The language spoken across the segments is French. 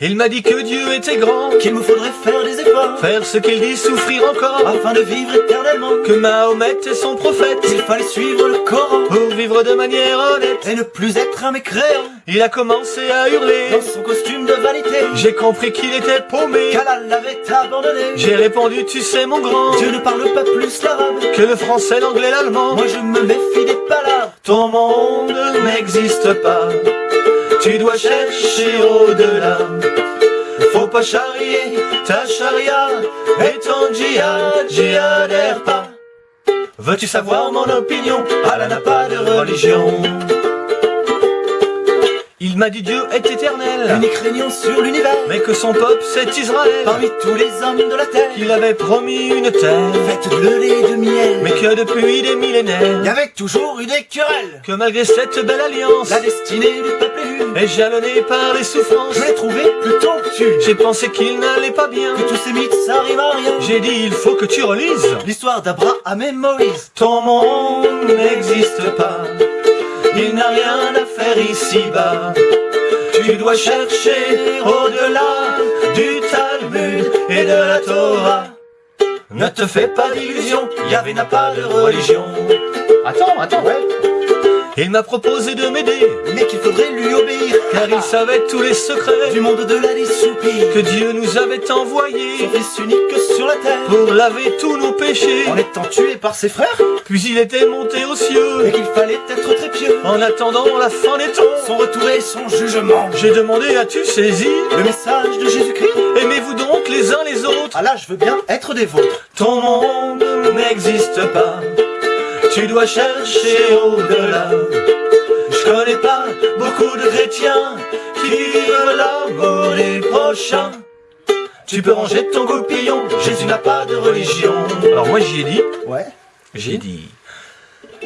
Il m'a dit que Dieu était grand, qu'il me faudrait faire des efforts, faire ce qu'il dit, souffrir encore, afin de vivre éternellement, que Mahomet est son prophète, il fallait suivre le Coran, pour vivre de manière honnête, et ne plus être un mécréant. Il a commencé à hurler, dans son costume de vanité, j'ai compris qu'il était paumé, qu'Allah l'avait abandonné. J'ai répondu, tu sais mon grand, Dieu ne parle pas plus l'arabe, que le français, l'anglais, l'allemand, moi je me méfie des palabres, ton monde n'existe pas. Tu dois chercher au-delà. Faut pas charrier ta charia et ton djihad, djihadère pas. Veux-tu savoir mon opinion? Allah n'a pas de religion. Il m'a dit Dieu est éternel, unique régnant sur l'univers, mais que son peuple c'est Israël, parmi tous les hommes de la terre, qu'il avait promis une terre, faite de lait et de miel, mais que depuis des millénaires, il y avait toujours eu des querelles, que malgré cette belle alliance, la destinée du peuple est jalonnée par les souffrances, je l'ai trouvé plutôt obtus, j'ai pensé qu'il n'allait pas bien, que tous ces mythes ça arrive à rien, j'ai dit il faut que tu relises l'histoire d'Abraham et Moïse, ton monde n'existe pas, il n'a rien à faire ici-bas. Tu dois chercher au-delà du Talmud et de la Torah. Ne te fais pas d'illusions, Yahvé n'a pas de religion. Attends, attends, ouais. Il m'a proposé de m'aider, mais qu'il faudrait lui obéir, car il savait tous les secrets du monde de la soupir que Dieu nous avait envoyé, son fils unique sur la terre, pour laver tous nos péchés, en étant tué par ses frères. Puis il était monté aux cieux, et qu'il fallait être très pieux, en attendant la fin des temps, son retour et son jugement. J'ai demandé, as-tu saisi le message de Jésus-Christ? Aimez-vous donc les uns les autres? Ah là, je veux bien être des vôtres. Ton monde n'existe pas, tu dois chercher au-delà. Qui vivent l'amour des prochains. Tu peux ranger ton goupillon, Jésus n'a pas de religion. Alors moi j'y ai dit, ouais, j'ai dit,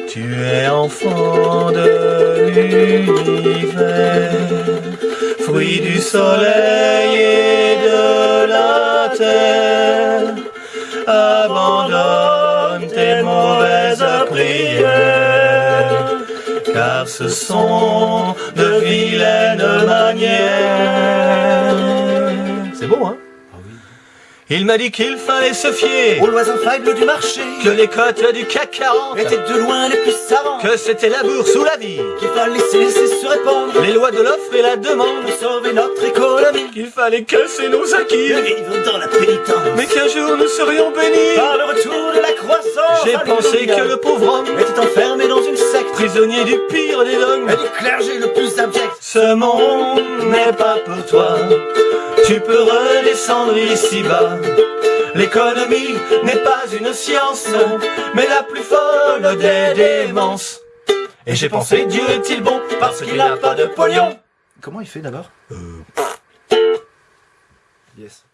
tu es enfant de l'univers, fruit du soleil et de la terre. Abandonne tes mauvaises prières, car ce sont il m'a dit qu'il fallait se fier aux lois infaillibles du marché, que les cotes du CAC 40 étaient de loin les plus savants, que c'était la bourse ou la vie, qu'il fallait laisser se répandre. Les lois de l'offre et la demande. Pour sauver notre économie, qu'il fallait casser nos acquis, vivre dans la pénitence, mais qu'un jour nous serions bénis. Par le retour de la croissance. J'ai pensé que le pauvre homme était enfermé dans une secte, prisonnier du pire des dogmes. Et du clergé le plus abject. Ce monde n'est pas pour toi, tu peux redescendre ici-bas. L'économie n'est pas une science, mais la plus folle des démences. Et j'ai pensé, Dieu est-il bon parce qu'il n'a pas de pognon Comment il fait d'abord? Euh... Yes.